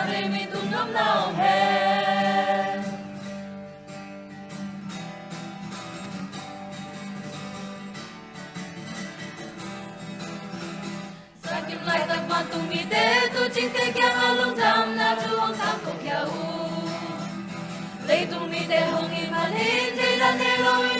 마음이 눈감 나오해 Sakim lai tak mantung mi te tu ching te kya malung tam na tu hong tam kong kya u Leitung mi te hong i la ne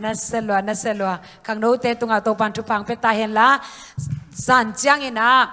naselwa naselwa kang no te tunga topan pan petahen la. San chiang ina.